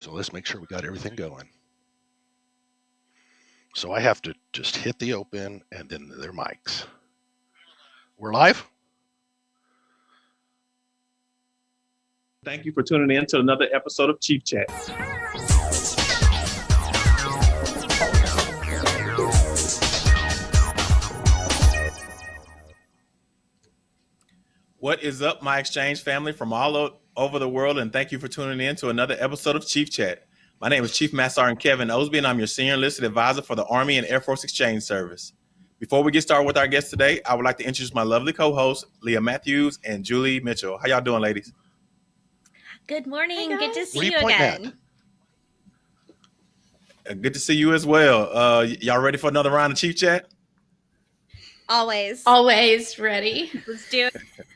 So let's make sure we got everything going. So I have to just hit the open and then their mics. We're live? Thank you for tuning in to another episode of Chief Chat. What is up, my exchange family from all over the world, and thank you for tuning in to another episode of Chief Chat. My name is Chief Master Sergeant Kevin Osby, and I'm your Senior Enlisted Advisor for the Army and Air Force Exchange Service. Before we get started with our guests today, I would like to introduce my lovely co-hosts, Leah Matthews and Julie Mitchell. How y'all doing, ladies? Good morning. Hi, Good to see Where you you at? again. Uh, Good to see you as well. Uh, y'all ready for another round of Chief Chat? Always. Always ready. Let's do it.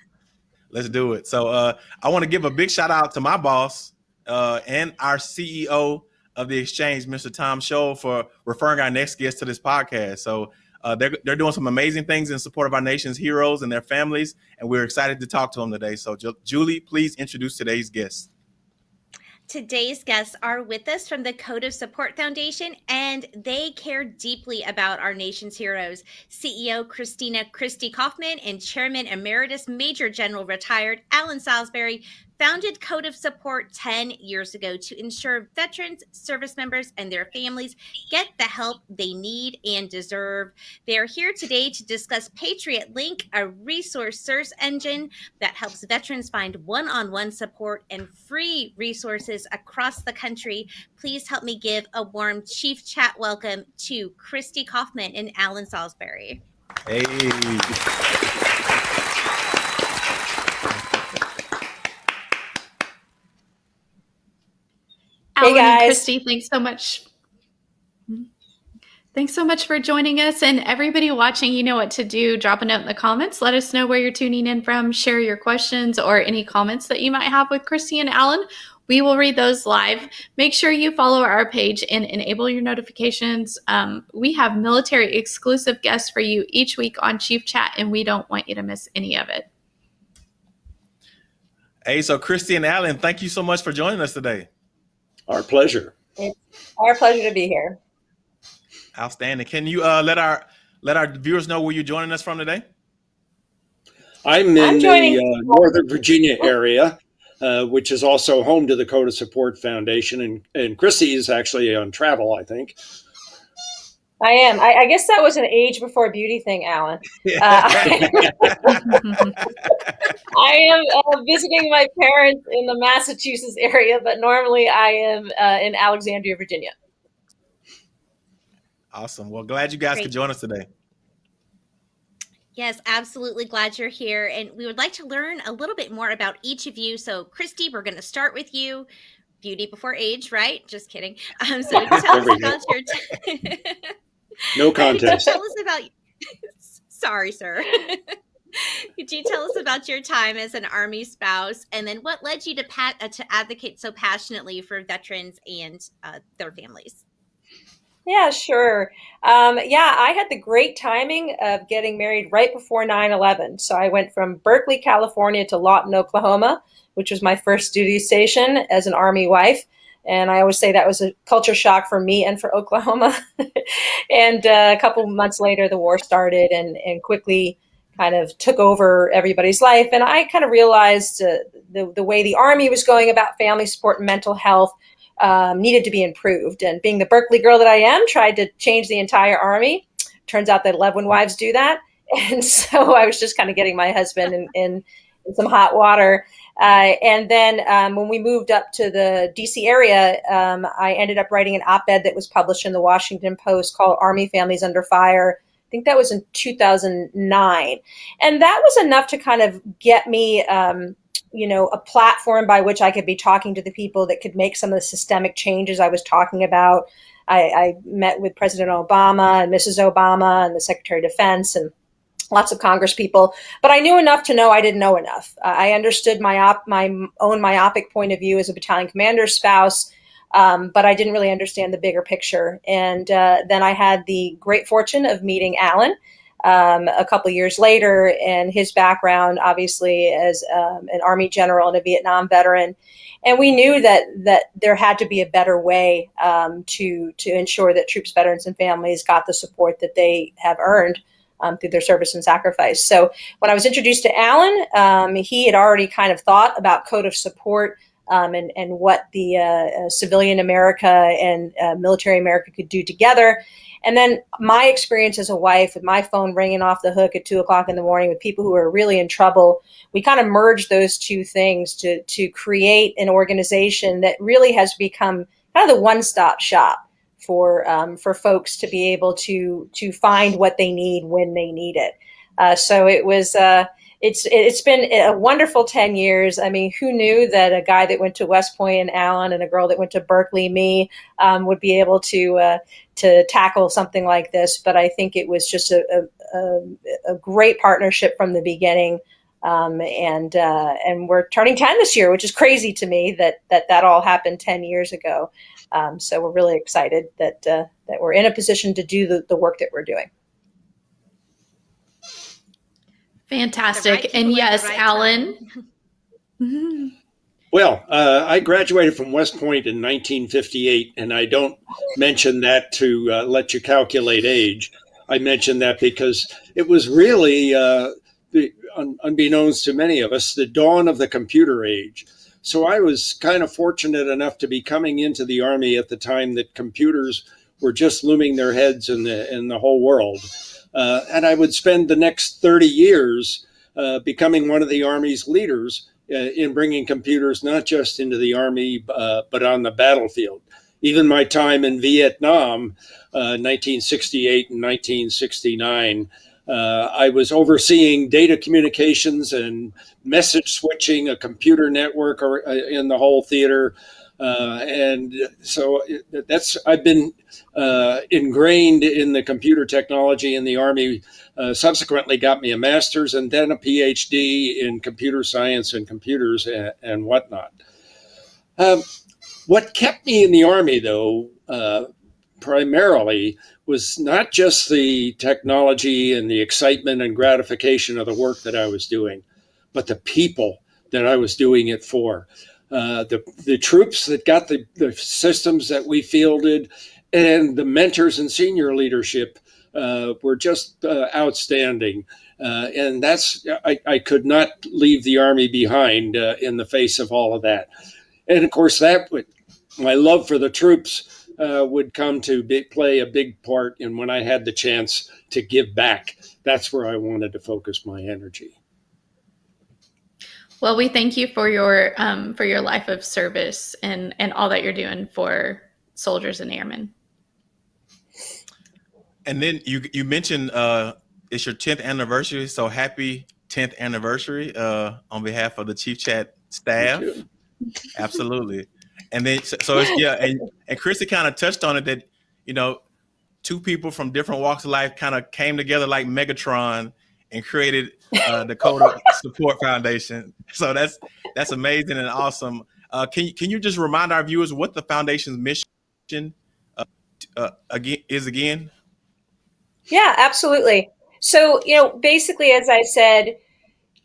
Let's do it. So uh, I want to give a big shout out to my boss uh, and our CEO of the exchange, Mr. Tom Shull, for referring our next guest to this podcast. So uh, they're, they're doing some amazing things in support of our nation's heroes and their families, and we're excited to talk to them today. So Ju- Julie, please introduce today's guest. Today's guests are with us from the Code of Support Foundation, and they care deeply about our nation's heroes. CEO Christina Christie Kaufmann and Chairman Emeritus Major General retired Alan Salisbury founded Code of Support 10 years ago to ensure veterans, service members, and their families get the help they need and deserve. They are here today to discuss Patriot Link, a resource search engine that helps veterans find one on one support and free resources across the country. Please help me give a warm Chief Chat welcome to Christy Kaufmann and Alan Salisbury. Hey, Alan and guys. Christy, thanks so much. Thanks so much for joining us. And everybody watching, you know what to do. Drop a note in the comments. Let us know where you're tuning in from. Share your questions or any comments that you might have with Christy and Alan. We will read those live. Make sure you follow our page and enable your notifications. Um, we have military exclusive guests for you each week on Chief Chat, and we don't want you to miss any of it. hey, so Christy and Alan, thank you so much for joining us today. Our pleasure. It's Our pleasure to be here. Outstanding. Can you uh, let our let our viewers know where you're joining us from today? I'm in I'm the uh, Northern Virginia area, uh, which is also home to the Code of Support Foundation, and and Chrissy is actually on travel, I think. I am. I, I guess that was an age before beauty thing, Alan. Uh, I, I am uh, visiting my parents in the Massachusetts area, but normally I am uh, in Alexandria, Virginia. Awesome. Well, glad you guys Great. could join us today. Yes, absolutely glad you're here. And we would like to learn a little bit more about each of you. So, Christy, we're going to start with you. Beauty before age, right? Just kidding. Um, so, tell us There we go. about your. T- No contest. tell us about. Sorry, sir. Could you tell us about your time as an Army spouse, and then what led you to pat uh, to advocate so passionately for veterans and uh, their families? Yeah, sure. Um, yeah, I had the great timing of getting married right before 9 11. So I went from Berkeley, California to Lawton, Oklahoma, which was my first duty station as an Army wife. And I always say that was a culture shock for me and for Oklahoma. and uh, a couple months later, the war started and, and quickly kind of took over everybody's life. And I kind of realized uh, the, the way the Army was going about family support and mental health um, needed to be improved. And being the Berkeley girl that I am, tried to change the entire army. Turns out that 11 wives do that. And so I was just kind of getting my husband in, in, in some hot water. Uh, and then um, when we moved up to the DC area, um, I ended up writing an op ed that was published in the Washington Post called Army Families Under Fire. I think that was in 2009. And that was enough to kind of get me um, you know, a platform by which I could be talking to the people that could make some of the systemic changes I was talking about. I, I met with President Obama and Mrs. Obama and the Secretary of Defense and lots of Congress people, but I knew enough to know I didn't know enough. Uh, I understood my op- my own myopic point of view as a battalion commander's spouse, um, but I didn't really understand the bigger picture. And uh, then I had the great fortune of meeting Alan. um, a couple years later, and his background, obviously, as um, an Army general and a Vietnam veteran. And we knew that that there had to be a better way um, to to ensure that troops, veterans, and families got the support that they have earned um, through their service and sacrifice. So when I was introduced to Alan, um, he had already kind of thought about code of support um, and, and what the uh, uh, civilian America and uh, military America could do together. And then my experience as a wife with my phone ringing off the hook at two o'clock in the morning with people who are really in trouble, we kind of merged those two things to, to create an organization that really has become kind of the one-stop shop for um, for folks to be able to to find what they need when they need it. Uh, so it was uh, it's it's been a wonderful 10 years. I mean who knew that a guy that went to west point and Alan and a girl that went to berkeley me um, would be able to uh, to tackle something like this? But i think it was just a, a, a great partnership from the beginning. Um, and uh, and we're turning 10 this year which is crazy to me that that that all happened 10 years ago um, so we're really excited that uh, that we're in a position to do the, the work that we're doing Fantastic. Right and yes, right Alan. Well, uh, I graduated from West Point in 1958, and I don't mention that to uh, let you calculate age. I mention that because it was really, uh, the, un unbeknownst to many of us, the dawn of the computer age. So I was kind of fortunate enough to be coming into the Army at the time that computers were just looming their heads in the, in the whole world. Uh, and I would spend the next 30 years uh, becoming one of the Army's leaders uh, in bringing computers not just into the Army, uh, but on the battlefield. Even my time in Vietnam, 1968 uh, and 1969, uh, I was overseeing data communications and message switching, a computer network in the whole theater. Uh, and so that's I've been uh, ingrained in the computer technology in the Army. Uh, subsequently, got me a master's and then a PhD in computer science and computers and, and whatnot. Um, what kept me in the Army, though, uh, primarily was not just the technology and the excitement and gratification of the work that I was doing, but the people that I was doing it for. Uh, the, the troops that got the, the systems that we fielded and the mentors and senior leadership uh, were just uh, outstanding. Uh, and that's, I, I, could not leave the Army behind uh, in the face of all of that. And of course, that would, my love for the troops would come to be, play a big part in when I had the chance to give back. That's where I wanted to focus my energy. Well, we thank you for your um, for your life of service and and all that you're doing for soldiers and airmen. And then you you mentioned uh, it's your 10th anniversary, so happy 10th anniversary uh, on behalf of the Chief Chat staff. Absolutely. And then so, yeah, and and Christy kind of touched on it that you know two people from different walks of life kind of came together like Megatron and created uh, the Support Foundation. So that's that's amazing and awesome. Uh, can you can you just remind our viewers what the foundation's mission uh, uh, again is again? Yeah, absolutely. So you know, basically, as I said,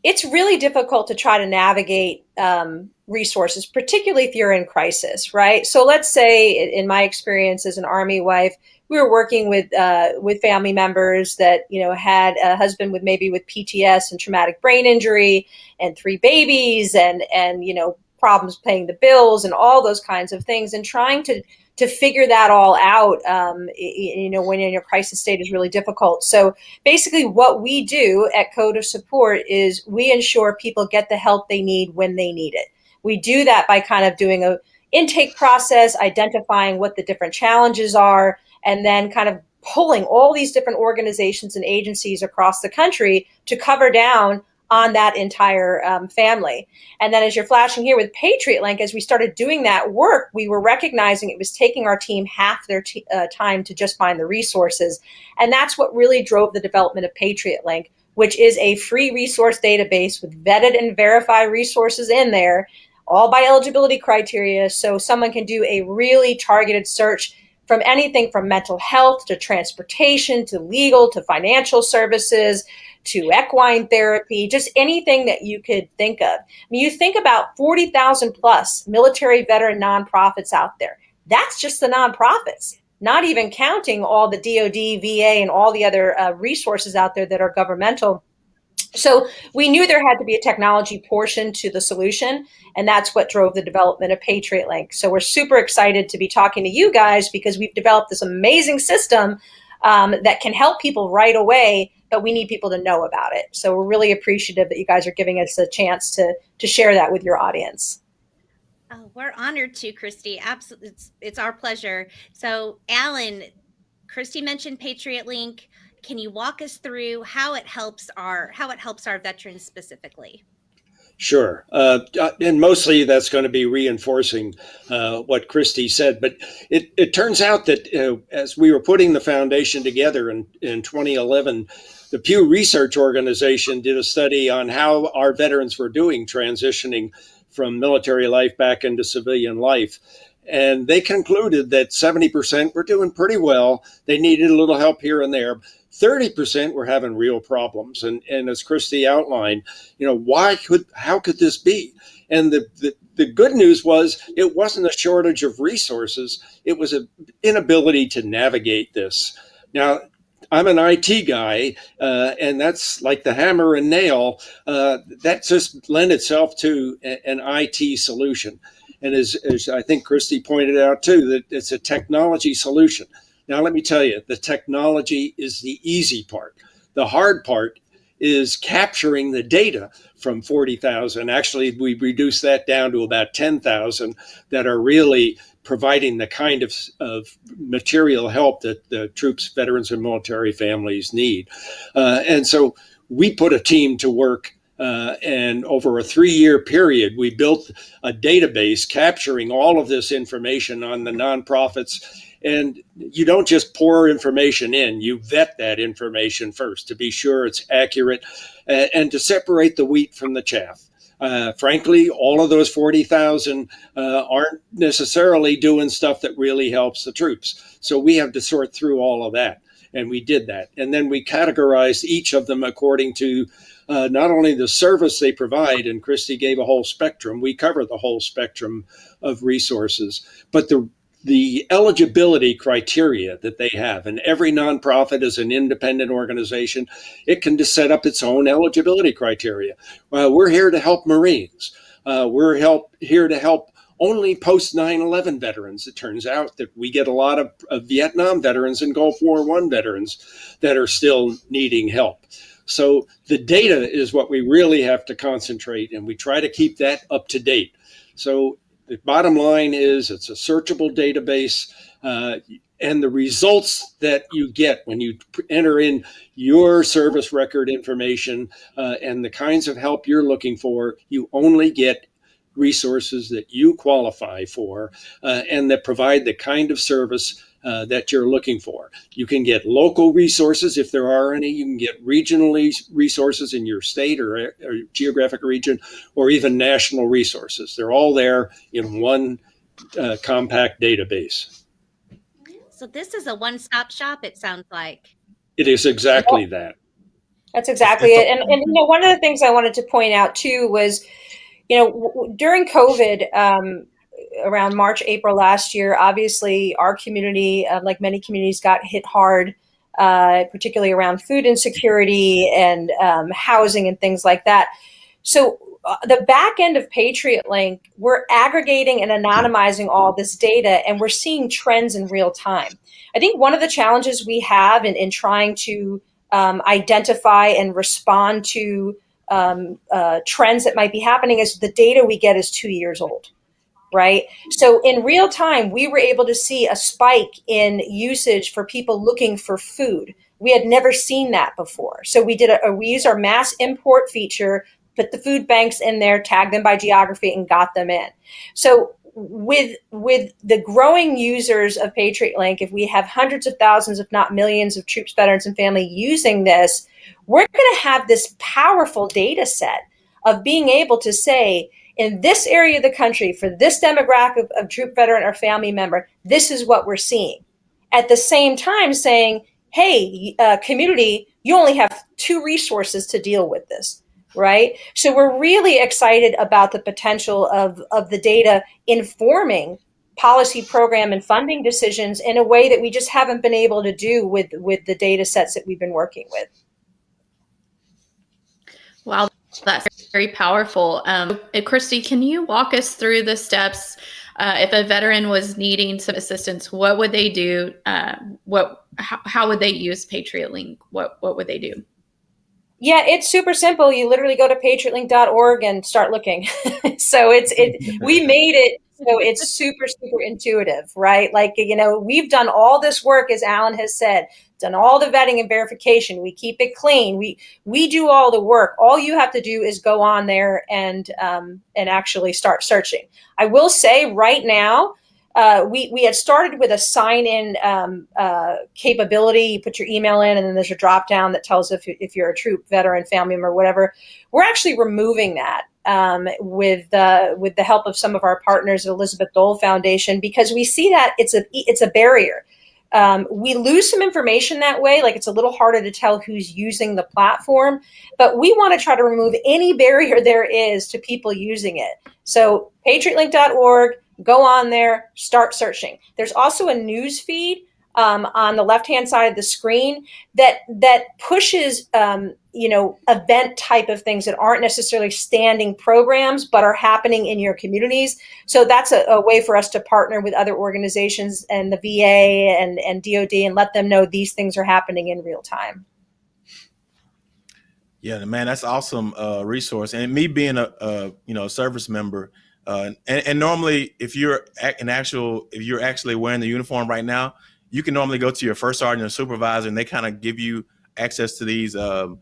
it's really difficult to try to navigate um, resources, particularly if you're in crisis, right? So let's say, in my experience as an Army wife, we were working with uh, with family members that you know had a husband with maybe with PTS and traumatic brain injury and three babies and and you know problems paying the bills and all those kinds of things and trying to to figure that all out um, you know when in your crisis state is really difficult. So basically what we do at code of support is we ensure people get the help they need when they need it. We do that by kind of doing a intake process identifying what the different challenges are and then kind of pulling all these different organizations and agencies across the country to cover down on that entire um, family. And then as you're flashing here with Patriot Link, as we started doing that work, we were recognizing it was taking our team half their uh, time to just find the resources. And that's what really drove the development of Patriot Link, which is a free resource database with vetted and verified resources in there, all by eligibility criteria. So someone can do a really targeted search from anything from mental health to transportation to legal to financial services to equine therapy, just anything that you could think of. I mean, you think about 40,000 plus military veteran nonprofits out there. That's just the nonprofits, not even counting all the DoD, VA, and all the other uh, resources out there that are governmental. So we knew there had to be a technology portion to the solution, and that's what drove the development of Patriot Link. So we're super excited to be talking to you guys because we've developed this amazing system um, that can help people right away but we need people to know about it. So we're really appreciative that you guys are giving us a chance to to share that with your audience. Oh, we're honored to, Christy. Absolutely, it's, it's our pleasure. So, Alan, Christy mentioned Patriot Link. Can you walk us through how it helps our how it helps our veterans specifically? Sure. Uh, uh and mostly that's going to be reinforcing uh, what Christy said. But it, it turns out that uh, as we were putting the foundation together in, in 2011, the Pew Research Organization did a study on how our veterans were doing transitioning from military life back into civilian life. And they concluded that 70% were doing pretty well. They needed a little help here and there. 30% were having real problems. And, and as Christy outlined, you know, why could, how could this be? And the, the, the good news was it wasn't a shortage of resources. It was an inability to navigate this. Now, I'm an IT guy, uh, and that's like the hammer and nail. Uh, that just lend itself to a, an IT solution. And as, as, I think Christy pointed out too, that it's a technology solution. Now, let me tell you, the technology is the easy part. The hard part is capturing the data from 40,000. Actually, we reduced that down to about 10,000 that are really providing the kind of, of material help that the troops, veterans, and military families need. Uh, and so we put a team to work uh, and over a three year period, we built a database capturing all of this information on the nonprofits. And you don't just pour information in, you vet that information first to be sure it's accurate uh, and to separate the wheat from the chaff. Uh, frankly, all of those 40,000 uh, aren't necessarily doing stuff that really helps the troops. So we have to sort through all of that. And we did that. And then we categorized each of them according to uh, not only the service they provide, and Christy gave a whole spectrum, we cover the whole spectrum of resources, but the the eligibility criteria that they have. And every nonprofit is an independent organization. It can just set up its own eligibility criteria. Well, we're here to help Marines. Uh, we're help, here to help only post 9-11 veterans. It turns out that we get a lot of, of Vietnam veterans and Gulf War One veterans that are still needing help. So the data is what we really have to concentrate and we try to keep that up to date. So the bottom line is it's a searchable database. Uh, and the results that you get when you enter in your service record information uh, and the kinds of help you're looking for, you only get resources that you qualify for uh, and that provide the kind of service uh, that you're looking for. You can get local resources if there are any. You can get regionally resources in your state or, or geographic region, or even national resources. They're all there in one uh, compact database. So this is a one-stop shop. It sounds like it is exactly that. That's exactly it. And, and you know, one of the things I wanted to point out too was, you know, during COVID, um, around March, April last year, obviously our community, uh, like many communities, got hit hard, uh, particularly around food insecurity and um, housing and things like that. So uh, the back end of Patriot Link, we're aggregating and anonymizing all this data and we're seeing trends in real time. I think one of the challenges we have in, in trying to um, identify and respond to um, uh, trends that might be happening is the data we get is two years old right? So in real time, we were able to see a spike in usage for people looking for food. We had never seen that before. So we did a, we used our mass import feature, put the food banks in there, tagged them by geography and got them in. So with with the growing users of Patriot Link, if we have hundreds of thousands, if not millions of troops, veterans, and family using this, we're going to have this powerful data set of being able to say, in this area of the country for this demographic of, troop veteran or family member, this is what we're seeing. at the same time saying, hey, uh, community, you only have two resources to deal with this, right? So we're really excited about the potential of, of the data informing policy program and funding decisions in a way that we just haven't been able to do with, with the data sets that we've been working with. Wow, that's very powerful. Um, Christy, can you walk us through the steps uh, if a veteran was needing some assistance, what would they do? Uh, what how, how would they use Patriot Link? What what would they do? Yeah, it's super simple. You literally go to patriotlink.org and start looking. so it's it we made it so it's super super intuitive, right? Like you know, we've done all this work as Alan has said done all the vetting and verification. We keep it clean. We we do all the work. All you have to do is go on there and um, and actually start searching. I will say right now, uh, we we had started with a sign in um, uh, capability. You put your email in, and then there's a drop down that tells if if you're a troop veteran, family member, whatever. We're actually removing that. Um, with uh, with the help of some of our partners at Elizabeth Dole Foundation because we see that it's a it's a barrier um, we lose some information that way. Like it's a little harder to tell who's using the platform, but we want to try to remove any barrier there is to people using it. So patriotlink.org, go on there, start searching. There's also a news feed um, on the left-hand side of the screen that that pushes um, you know event type of things that aren't necessarily standing programs but are happening in your communities. So that's a, a, way for us to partner with other organizations and the VA and and DoD and let them know these things are happening in real time. Yeah, man, that's awesome uh, resource. And me being a, a you know a service member. Uh, and, and normally, if you're an actual, if you're actually wearing the uniform right now, you can normally go to your first sergeant or supervisor and they kind of give you access to these um,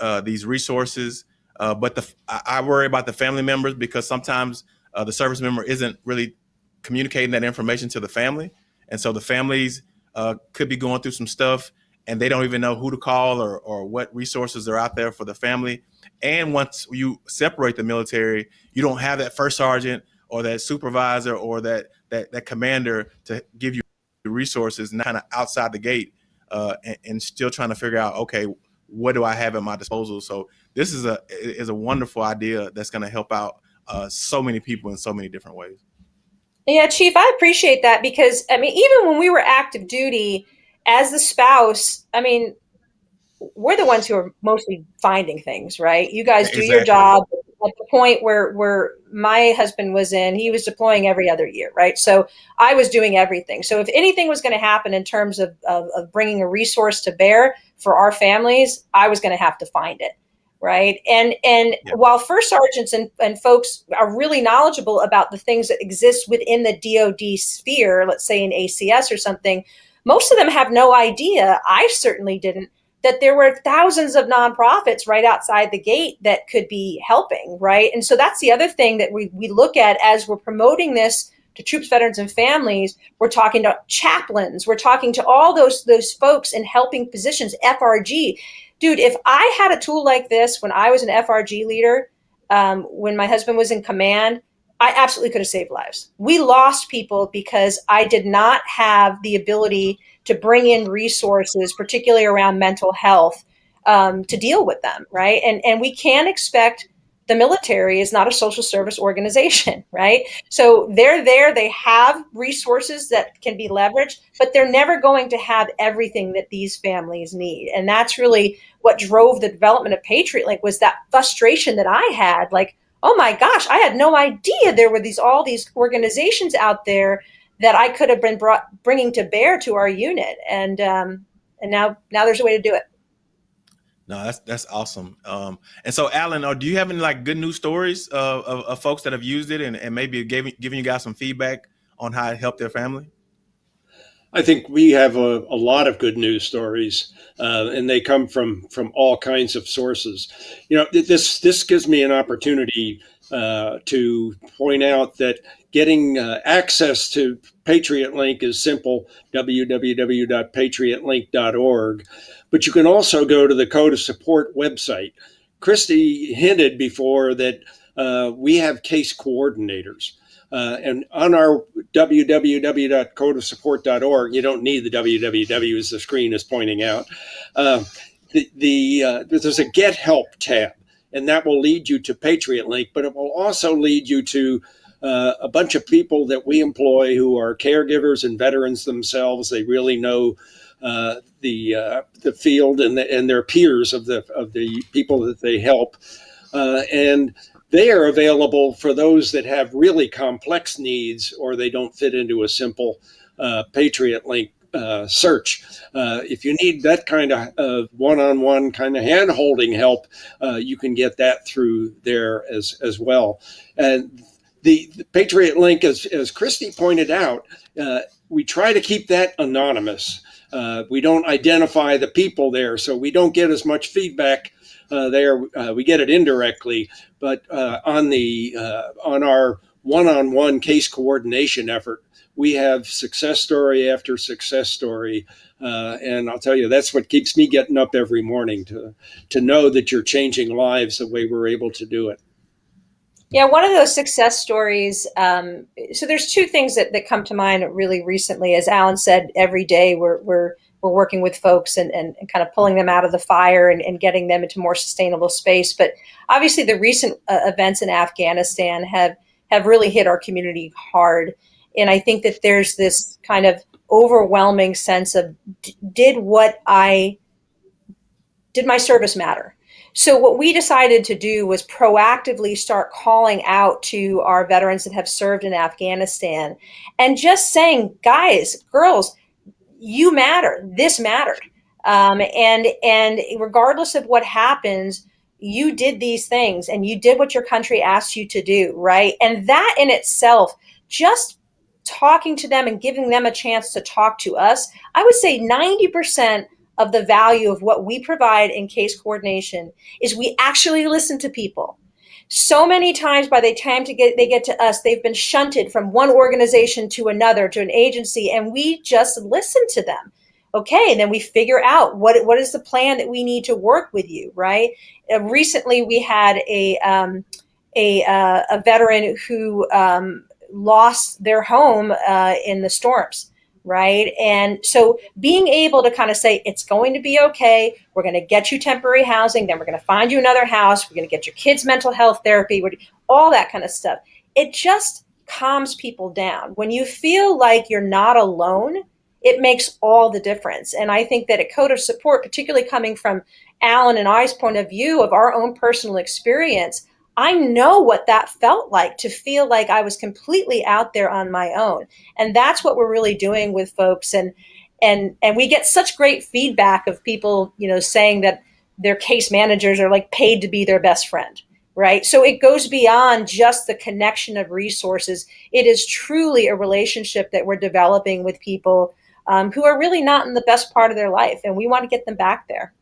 uh, these resources. Uh, but the, I worry about the family members because sometimes uh, the service member isn't really communicating that information to the family. And so the families uh, could be going through some stuff and they don't even know who to call or, or what resources are out there for the family. And once you separate the military, you don't have that first sergeant or that supervisor or that, that, that commander to give you the resources kind of outside the gate uh, and, and, still trying to figure out, okay, what do I have at my disposal? So this is a is a wonderful idea that's going to help out uh, so many people in so many different ways. Yeah, Chief, I appreciate that because I mean, even when we were active duty, as the spouse, I mean, we're the ones who are mostly finding things, right? You guys do exactly. your job at the point where where my husband was in, he was deploying every other year, right? So I was doing everything. So if anything was going to happen in terms of, of, of bringing a resource to bear for our families, I was going to have to find it right and and yeah. while first sergeants and, and folks are really knowledgeable about the things that exist within the dod sphere let's say in acs or something most of them have no idea i certainly didn't that there were thousands of nonprofits right outside the gate that could be helping, right? And so that's the other thing that we, we look at as we're promoting this to troops, veterans, and families. We're talking to chaplains. We're talking to all those those folks in helping positions, FRG. Dude, if I had a tool like this when I was an FRG leader, um, when my husband was in command, I absolutely could have saved lives. We lost people because I did not have the ability to bring in resources, particularly around mental health, um, to deal with them, right? And and we can't expect the military is not a social service organization, right? So they're there, they have resources that can be leveraged, but they're never going to have everything that these families need. And that's really what drove the development of Patriot Link was that frustration that I had, like, oh my gosh, I had no idea there were these all these organizations out there that I could have been brought bringing to bear to our unit, and um, and now now there's a way to do it. No, that's that's awesome. Um, and so, Alan, uh, do you have any like good news stories of, of, of folks that have used it and, and maybe giving giving you guys some feedback on how it helped their family? I think we have a, a lot of good news stories, uh, and they come from from all kinds of sources. You know, this this gives me an opportunity uh, to point out that getting uh, access to Patriot Link is simple www.patriotlink.org. But you can also go to the Code of Support website. Christy hinted before that uh, we have case coordinators. Uh, and on our www.codeofsupport.org, you don't need the www as the screen is pointing out. Uh, the, the uh, there's a Get Help tab, and that will lead you to Patriot Link, but it will also lead you to uh, a bunch of people that we employ who are caregivers and veterans themselves. They really know uh, the uh, the field and the, and their peers of the of the people that they help, uh, and they are available for those that have really complex needs or they don't fit into a simple uh, Patriot Link uh, search. Uh, if you need that kind of uh, one-on-one kind of hand-holding help, uh, you can get that through there as as well. And the, the Patriot Link, as as Christy pointed out, uh, we try to keep that anonymous. Uh, we don't identify the people there, so we don't get as much feedback there. we get it indirectly, but on the on our one-on-one case coordination effort, we have success story after success story. Uh, and I'll tell you, that's what keeps me getting up every morning to, to know that you're changing lives the way we're able to do it. Yeah, one of those success stories. Um, so there's two things that, that come to mind really recently. As Alan said, every day we're, we're, we're working with folks and, and, and kind of pulling them out of the fire and, and getting them into more sustainable space. But obviously the recent uh, events in Afghanistan have, have really hit our community hard. And I think that there's this kind of overwhelming sense of did what I did my service matter? So what we decided to do was proactively start calling out to our veterans that have served in Afghanistan and just saying, guys, girls, you matter. This mattered. Um, and and regardless of what happens, you did these things and you did what your country asked you to do, right? And that in itself just talking to them and giving them a chance to talk to us, I would say 90% of the value of what we provide in case coordination is we actually listen to people. So many times by the time to get they get to us, they've been shunted from one organization to another to an agency, and we just listen to them. Okay, and then we figure out what what is the plan that we need to work with you, right? Uh, recently, we had a um, a, uh, a veteran who um, lost their home uh, in the storms, right? And so being able to kind of say, it's going to be okay. We're going to get you temporary housing. Then we're going to find you another house. We're going to get your kids mental health therapy, all that kind of stuff. It just calms people down. When you feel like you're not alone, it makes all the difference. And I think that a code of support, particularly coming from Alan and I's point of view of our own personal experience, I know what that felt like to feel like I was completely out there on my own. And that's what we're really doing with folks. And and and we get such great feedback of people, you know, saying that their case managers are like paid to be their best friend. Right. So it goes beyond just the connection of resources. It is truly a relationship that we're developing with people um, who are really not in the best part of their life. And we want to get them back there.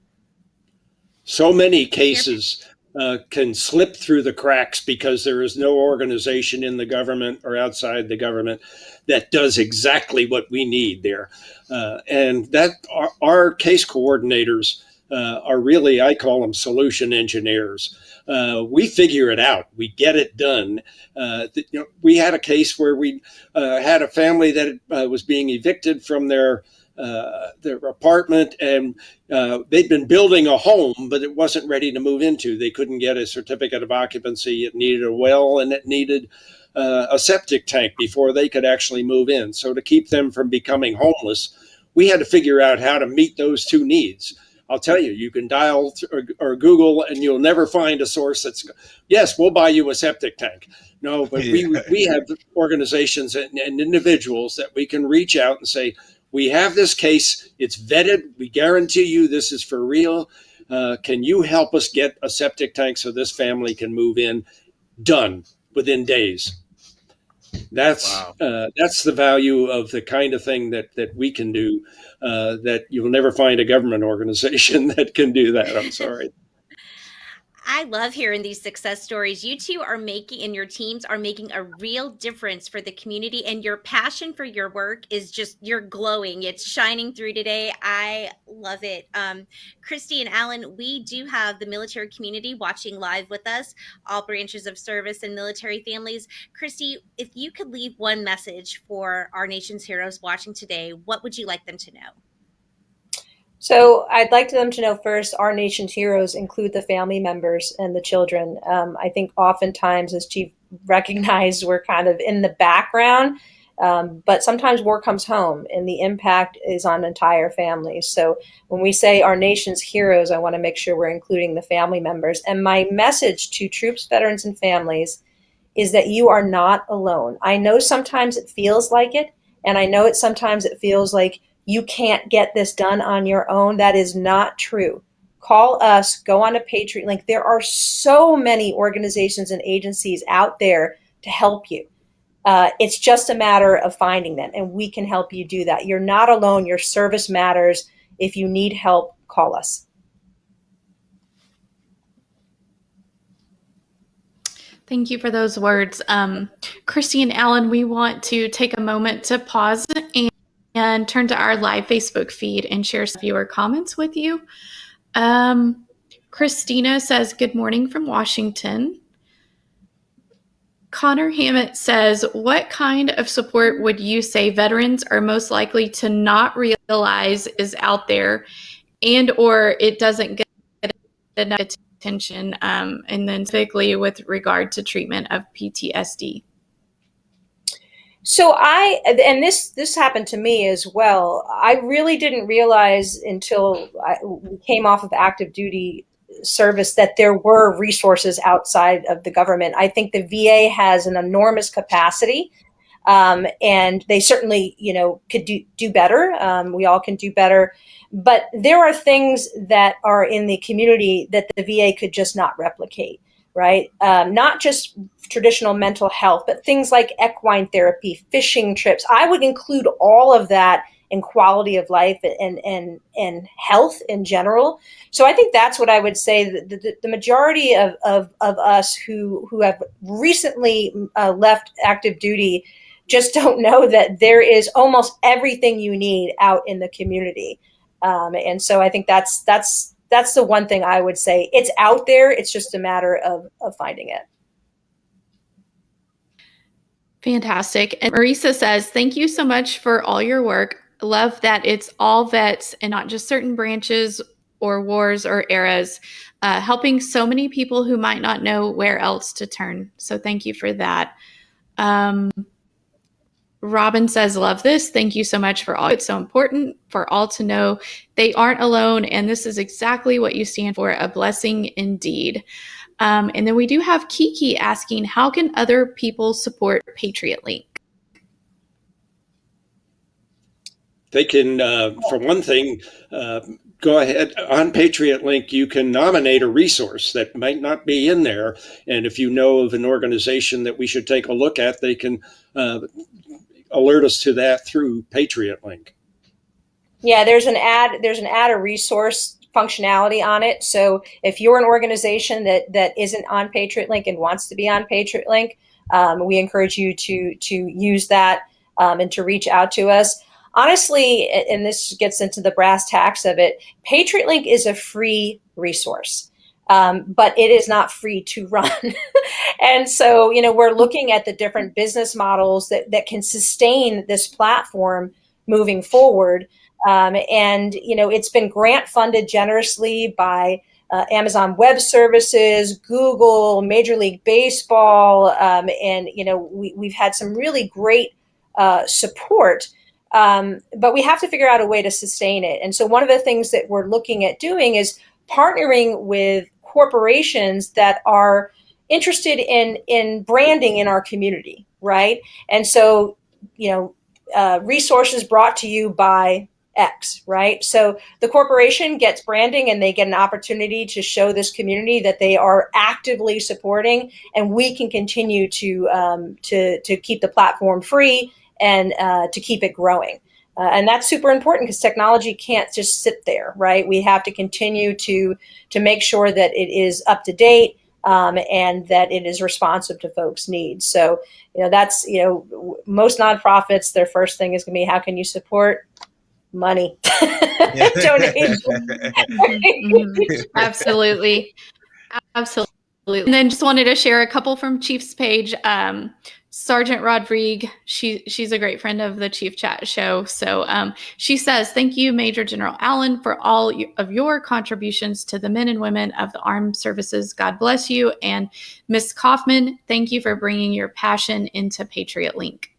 So many cases uh, can slip through the cracks because there is no organization in the government or outside the government that does exactly what we need there. Uh, and that our, our case coordinators uh, are really, I call them solution engineers. Uh, we figure it out. We get it done. Uh, you know, we had a case where we uh, had a family that was being evicted from their uh, their apartment and uh, they'd been building a home, but it wasn't ready to move into. They couldn't get a certificate of occupancy. It needed a well and it needed uh, a septic tank before they could actually move in. So to keep them from becoming homeless, we had to figure out how to meet those two needs. I'll tell you, you can dial or, or, Google and you'll never find a source that's, yes, we'll buy you a septic tank. No, but we, we have organizations and, and individuals that we can reach out and say, we have this case. It's vetted. We guarantee you this is for real. Uh, can you help us get a septic tank so this family can move in? Done within days. That's wow. uh, that's the value of the kind of thing that that we can do. Uh, that you'll never find a government organization that can do that. I'm sorry. I love hearing these success stories. You two are making, and your teams are making a real difference for the community, and your passion for your work is just, you're glowing. It's shining through today. I love it. Um, Christy and Alan, we do have the military community watching live with us, all branches of service and military families. Christy, if you could leave one message for our nation's heroes watching today, what would you like them to know? So I'd like them to know first, our nation's heroes include the family members and the children. Um, I think oftentimes, as Chief recognized, we're kind of in the background, um, but sometimes war comes home and the impact is on entire families. So when we say our nation's heroes, I want to make sure we're including the family members. And my message to troops, veterans, and families is that you are not alone. I know sometimes it feels like it, and I know it sometimes it feels like you can't get this done on your own. That is not true. Call us, go on a Patriot Link. There are so many organizations and agencies out there to help you. Uh, it's just a matter of finding them, and we can help you do that. You're not alone. Your service matters. If you need help, call us. Thank you for those words. Um, Christy and Alan, we want to take a moment to pause and and turn to our live Facebook feed and share some viewer comments with you. Um, Christina says, Good morning from Washington. Connor Hammett says, What kind of support would you say veterans are most likely to not realize is out there and or it doesn't get enough attention um, and then specifically with regard to treatment of PTSD? So I, and this this happened to me as well. I really didn't realize until I came off of active duty service that there were resources outside of the government. I think the VA has an enormous capacity, um, and they certainly, you know, could do do better. Um, we all can do better, but there are things that are in the community that the VA could just not replicate right? Um, not just traditional mental health, but things like equine therapy, fishing trips. I would include all of that in quality of life and and and health in general. So I think that's what I would say. The, the, the majority of, of, of us who who have recently uh, left active duty just don't know that there is almost everything you need out in the community. Um, and so I think that's that's that's the one thing I would say. It's out there. It's just a matter of, of finding it. Fantastic. And Marisa says, Thank you so much for all your work. Love that it's all vets and not just certain branches or wars or eras, uh, helping so many people who might not know where else to turn. So thank you for that. Um, Robin says, Love this. Thank you so much for all. It's so important for all to know they aren't alone. And this is exactly what you stand for a blessing indeed. Um, and then we do have Kiki asking, How can other people support Patriot Link? They can, uh, for one thing, uh, go ahead on Patriot Link. You can nominate a resource that might not be in there, and if you know of an organization that we should take a look at, they can uh, alert us to that through Patriot Link. Yeah, there's an add there's an add a resource functionality on it. So if you're an organization that that isn't on Patriot Link and wants to be on Patriot Link, um, we encourage you to to use that um, and to reach out to us. Honestly, and this gets into the brass tacks of it, Patriot Link is a free resource um, but it is not free to run. and so, you know, we're looking at the different business models that, that can sustain this platform moving forward. Um, and, you know, it's been grant funded generously by uh, Amazon Web Services, Google, Major League Baseball, um, and, you know, we, we've had some really great uh, support. Um, but we have to figure out a way to sustain it. And so one of the things that we're looking at doing is partnering with corporations that are interested in in branding in our community, right? And so, you know, uh, resources brought to you by X, right? So the corporation gets branding and they get an opportunity to show this community that they are actively supporting, and we can continue to um, to to keep the platform free and uh, to keep it growing. Uh, and that's super important because technology can't just sit there, right? We have to continue to to make sure that it is up to date um, and that it is responsive to folks' needs. So, you know, that's you know, most nonprofits, their first thing is going to be how can you support money, donation. Mhm. Absolutely. Absolutely. And then just wanted to share a couple from Chief's page. Um, Sergeant Rodrigue, she she's a great friend of the Chief Chat show. So um, she says, "Thank you, Major General Alan, for all of your contributions to the men and women of the armed services. God bless you." And Miss Kaufmann, thank you for bringing your passion into Patriot Link.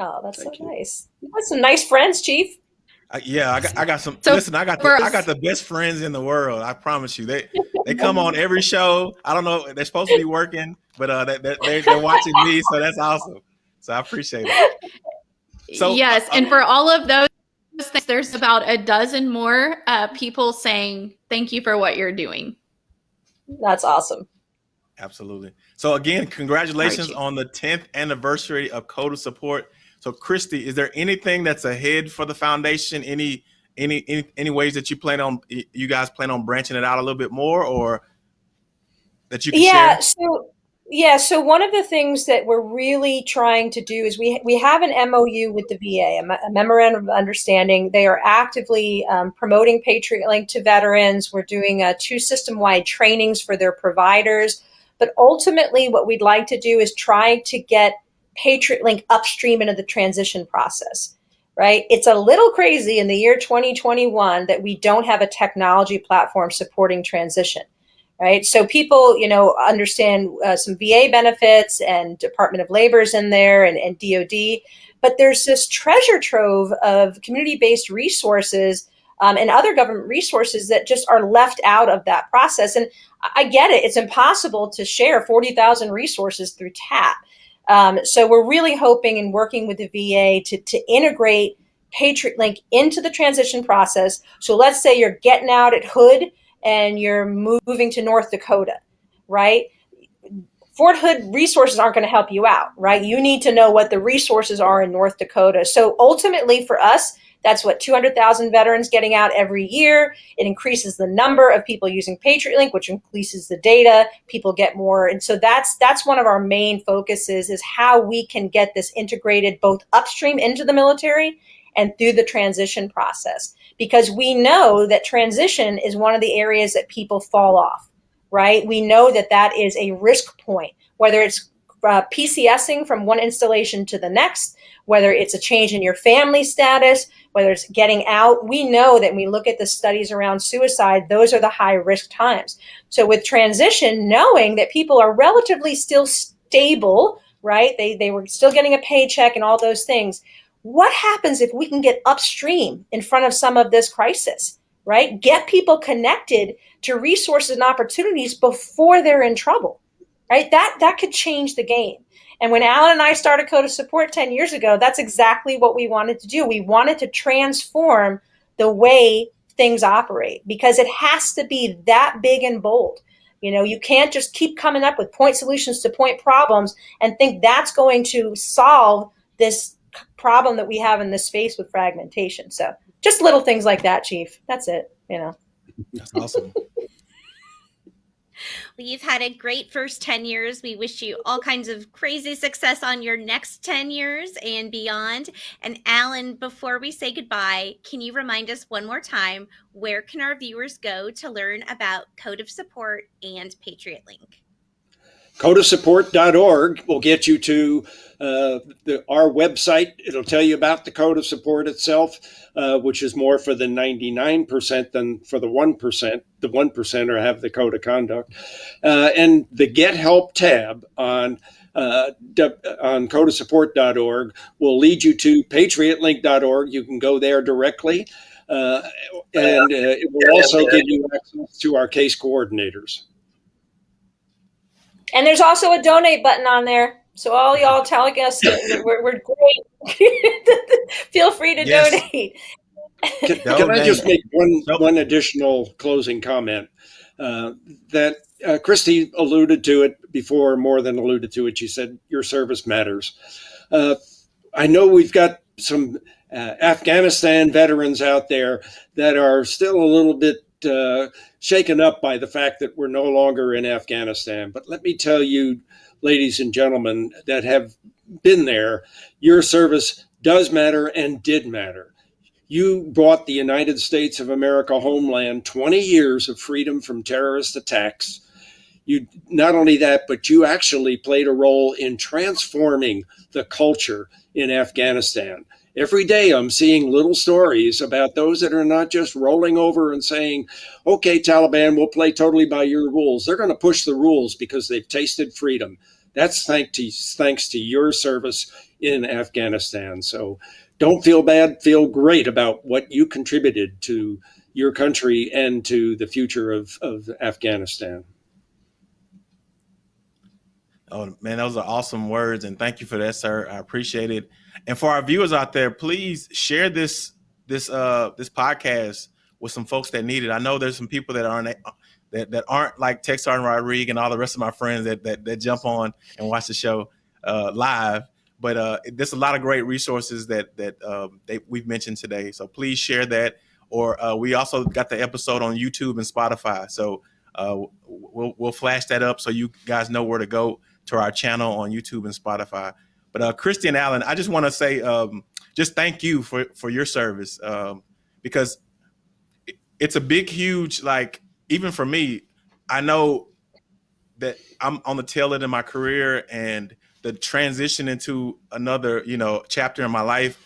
Oh, that's Thank so you. nice. You got some nice friends, Chief. Uh, yeah, I got, I got some. So listen, I got the, for I got the best friends in the world. I promise you. They they come on every show. I don't know. They're supposed to be working, but uh, they, they're, they're they're watching me, so that's awesome. So I appreciate it. So- yes, and for all of those things, there's about a dozen more uh, people saying thank you for what you're doing. That's awesome. Absolutely. So again, congratulations on the 10th anniversary of Code of Support. So Christy, is there anything that's ahead for the foundation? Any any any, any ways that you plan on you guys plan on branching it out a little bit more or that you can yeah share? so yeah so one of the things that we're really trying to do is we we have an mou with the va a, a memorandum of understanding they are actively um, promoting patriot link to veterans we're doing uh, two system-wide trainings for their providers but ultimately what we'd like to do is try to get patriot link upstream into the transition process right it's a little crazy in the year 2021 that we don't have a technology platform supporting transition right? So people, you know, understand uh, some VA benefits and Department of Labor's in there and, and DoD, but there's this treasure trove of community-based resources um, and other government resources that just are left out of that process. And I I get it; it's impossible to share 40,000 resources through TAP. Um, so we're really hoping and working with the VA to, to integrate Patriot Link into the transition process. So let's say you're getting out at Hood and you're moving to North Dakota, right? Fort Hood resources aren't going to help you out, right? You need to know what the resources are in North Dakota. So ultimately, for us, that's what 200,000 veterans getting out every year. It increases the number of people using Patriot Link, which increases the data. People get more, and so that's that's one of our main focuses is how we can get this integrated both upstream into the military and through the transition process because we know that transition is one of the areas that people fall off right we know that that is a risk point whether it's uh, pcsing from one installation to the next whether it's a change in your family status whether it's getting out we know that when we look at the studies around suicide those are the high risk times so with transition knowing that people are relatively still stable right they, they were still getting a paycheck and all those things what happens if we can get upstream in front of some of this crisis, right? Get people connected to resources and opportunities before they're in trouble, right? That that could change the game. And when Alan and I started Code of Support 10 years ago, that's exactly what we wanted to do. We wanted to transform the way things operate because it has to be that big and bold. You know, you can't just keep coming up with point solutions to point problems and think that's going to solve this problem that we have in this space with fragmentation. So just little things like that, Chief. That's it. You know. That's awesome. You've had a great first 10 years. We wish you all kinds of crazy success on your next 10 years and beyond. And Alan, before we say goodbye, can you remind us one more time where can our viewers go to learn about Code of Support and Patriot Link? codeofsupport.org will get you to uh, the, our website. It'll tell you about the Code of Support itself, uh, which is more for the 99% than for the 1%. The 1%er have the Code of Conduct. Uh, and the Get Help tab on uh, on codeofsupport.org will lead you to patriotlink.org. You can go there directly. Uh, and uh, it will also give you access to our case coordinators. And there's also a donate button on there. So all y'all telling us that we're, we're great. Feel free to Yes. donate. Can, can I just make one one additional closing comment? Uh, that uh, Christy alluded to it before, more than alluded to it. She said your service matters. Uh, I know we've got some uh, Afghanistan veterans out there that are still a little bit uh, shaken up by the fact that we're no longer in Afghanistan. But let me tell you, ladies and gentlemen that have been there, your service does matter and did matter. You brought the United States of America homeland 20 years of freedom from terrorist attacks. You not only that, but you actually played a role in transforming the culture in Afghanistan. Every day I'm seeing little stories about those that are not just rolling over and saying, okay, Taliban, we'll play totally by your rules. They're going to push the rules because they've tasted freedom. That's thanks to, thanks to your service in Afghanistan. So don't feel bad, feel great about what you contributed to your country and to the future of, of Afghanistan. Oh man, those are awesome words, and thank you for that, sir. I appreciate it. And for our viewers out there, please share this this uh this podcast with some folks that need it. I know there's some people that aren't that, that aren't like Tech Sergeant Rodrigue and all the rest of my friends that that, that jump on and watch the show uh, live. But uh, there's a lot of great resources that that um, they, we've mentioned today. So please share that. Or uh, we also got the episode on YouTube and Spotify. So uh, we'll we'll flash that up so you guys know where to go to our channel on YouTube and Spotify. But uh, Christy and Alan, I just want to say um, just thank you for for your service um, because it's a big, huge like even for me. I know that I'm on the tail end of my career and the transition into another, you know, chapter in my life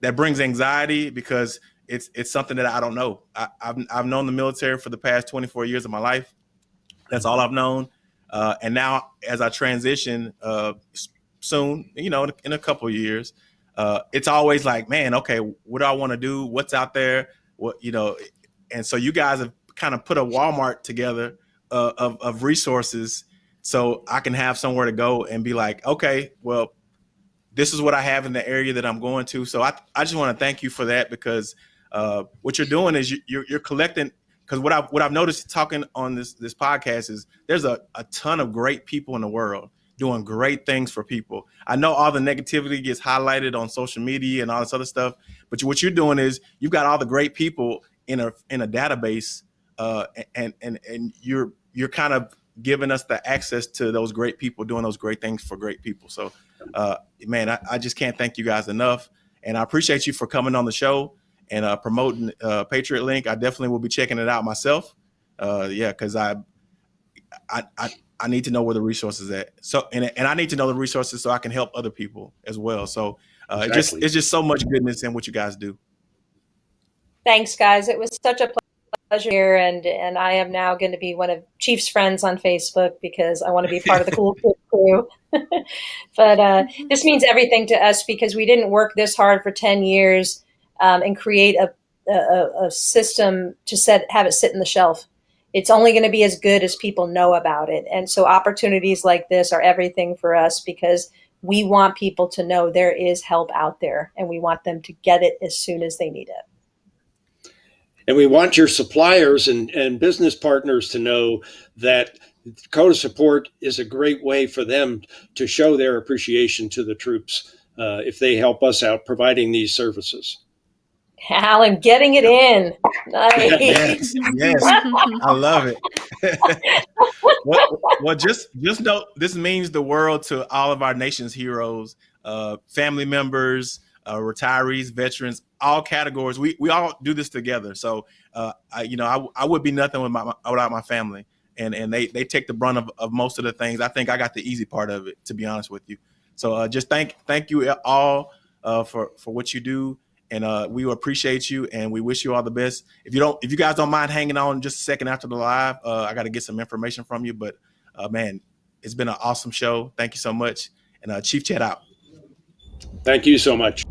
that brings anxiety because it's it's something that I don't know. I, have I've known the military for the past 24 years of my life. That's all I've known. Uh, and now, as I transition uh, soon, you know, in, a couple years, uh, it's always like, man, okay, what do I want to do? What's out there? What you know? And so you guys have kind of put a Walmart together uh, of of resources so I can have somewhere to go and be like, okay, well, this is what I have in the area that I'm going to. So I, I just want to thank you for that because uh, what you're doing is you, you're, you're collecting. Because what I've what I've noticed talking on this this podcast is there's a, a ton of great people in the world doing great things for people. I know all the negativity gets highlighted on social media and all this other stuff, but what you're doing is you've got all the great people in a in a database, uh, and and and you're you're kind of giving us the access to those great people doing those great things for great people. So, uh, man, I, I, just can't thank you guys enough. And I appreciate you for coming on the show and uh, promoting uh, Patriot Link. I definitely will be checking it out myself. Uh, yeah, because I, I, I, I, need to know where the resources at. So, and, and I need to know the resources so I can help other people as well. So, uh, exactly. it just it's just so much goodness in what you guys do. Thanks, guys. It was such a pleasure pleasure here, and and I am now going to be one of Chief's friends on Facebook because I want to be part of the cool kid crew. but uh, this means everything to us because we didn't work this hard for ten years um, and create a, a, a system to set have it sit in the shelf. It's only going to be as good as people know about it, and so opportunities like this are everything for us because we want people to know there is help out there, and we want them to get it as soon as they need it. And we want your suppliers and, and business partners to know that Code of Support is a great way for them to show their appreciation to the troops uh, if they help us out providing these services. Alan, getting it in. Nice. yes, yes. I love it. well, well, just just know this means the world to all of our nation's heroes, uh, family members, uh, retirees, veterans, all categories. We we all do this together. So uh, I, you know, I, I would be nothing with my, without my family, and and they they take the brunt of, of most of the things. I think I got the easy part of it, to be honest with you. So uh, just thank thank you all uh, for for what you do, and uh, we appreciate you, and we wish you all the best. If you don't, if you guys don't mind hanging on just a second after the live, uh, I got to get some information from you. But uh, man, it's been an awesome show. Thank you so much, and uh, Chief Chet out. Thank you so much.